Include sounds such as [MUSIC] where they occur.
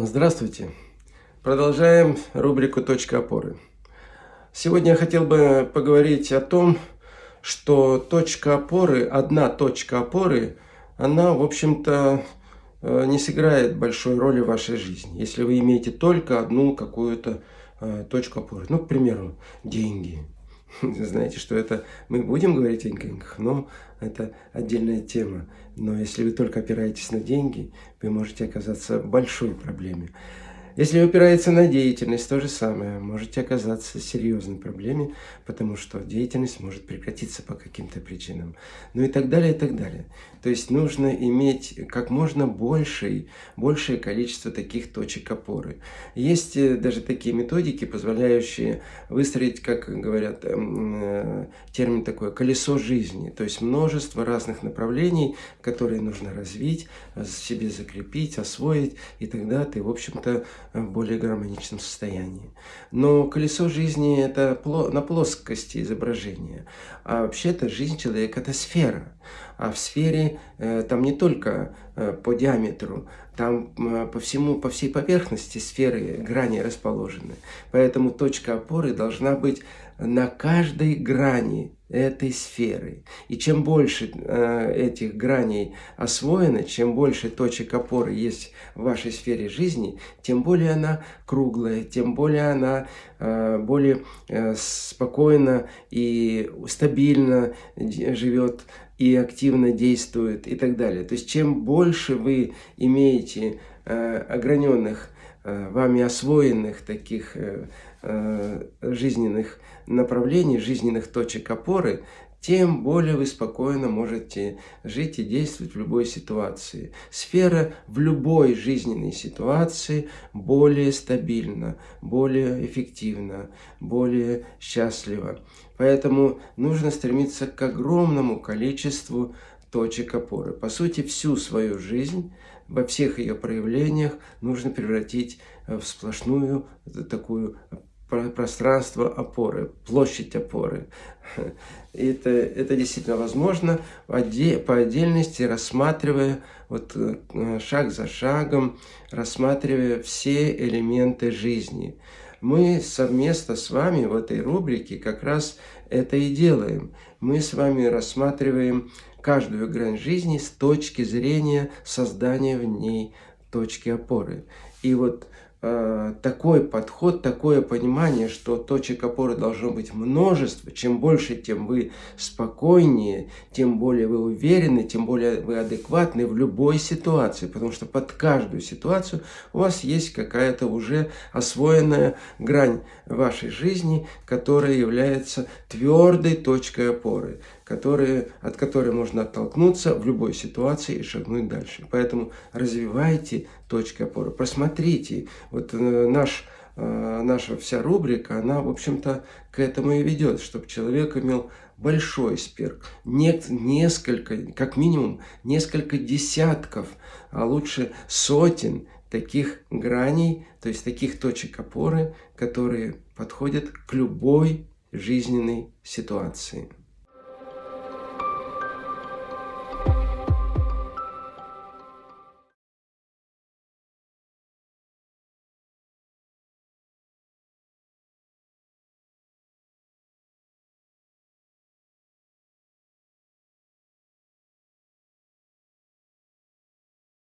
Здравствуйте! Продолжаем рубрику «Точка опоры». Сегодня я хотел бы поговорить о том, что точка опоры, одна точка опоры, она, в общем-то, э, не сыграет большой роли в вашей жизни, если вы имеете только одну какую-то э, точку опоры. Ну, к примеру, деньги. [LAUGHS] Знаете, что это мы будем говорить о деньгах, но это отдельная тема. Но если вы только опираетесь на деньги, вы можете оказаться в большой проблеме. Если опирается на деятельность, то же самое. Можете оказаться в серьезной проблеме, потому что деятельность может прекратиться по каким-то причинам. Ну и так далее, и так далее. То есть нужно иметь как можно большее, большее количество таких точек опоры. Есть э, даже такие методики, позволяющие выстроить, как говорят, эм, э, термин такой, колесо жизни. То есть множество разных направлений, которые нужно развить, себе закрепить, освоить, и тогда ты, в общем-то, в более гармоничном состоянии. Но колесо жизни – это на плоскости изображения. А вообще-то жизнь человека – это сфера. А в сфере э, там не только э, по диаметру, там по всему, по всей поверхности сферы грани расположены. Поэтому точка опоры должна быть на каждой грани этой сферы. И чем больше э, этих граней освоено, чем больше точек опоры есть в вашей сфере жизни, тем более она круглая, тем более она э, более э, спокойно и стабильно живет и активно действует и так далее. То есть чем больше вы имеете ограненных, э, вами освоенных таких э, э, жизненных направлений, жизненных точек опоры, тем более вы спокойно можете жить и действовать в любой ситуации. Сфера в любой жизненной ситуации более стабильна, более эффективна, более счастлива. Поэтому нужно стремиться к огромному количеству точек опоры. По сути, всю свою жизнь, во всех ее проявлениях нужно превратить в сплошную такую пространство опоры, площадь опоры. [LAUGHS] Это, это действительно возможно по отдельности, рассматривая вот э, шаг за шагом, рассматривая все элементы жизни. Мы совместно с вами в этой рубрике как раз это и делаем. Мы с вами рассматриваем каждую грань жизни с точки зрения создания в ней точки опоры. И вот Э, такой подход, такое понимание, что точек опоры должно быть множество. Чем больше, тем вы спокойнее, тем более вы уверены, тем более вы адекватны в любой ситуации. Потому что под каждую ситуацию у вас есть какая-то уже освоенная грань вашей жизни, которая является твердой точкой опоры которые, от которой можно оттолкнуться в любой ситуации и шагнуть дальше. Поэтому развивайте точки опоры. Просмотрите. Вот э, наш, э, наша вся рубрика, она, в общем-то, к этому и ведет, чтобы человек имел большой спирк, не, несколько, как минимум, несколько десятков, а лучше сотен таких граней, то есть таких точек опоры, которые подходят к любой жизненной ситуации.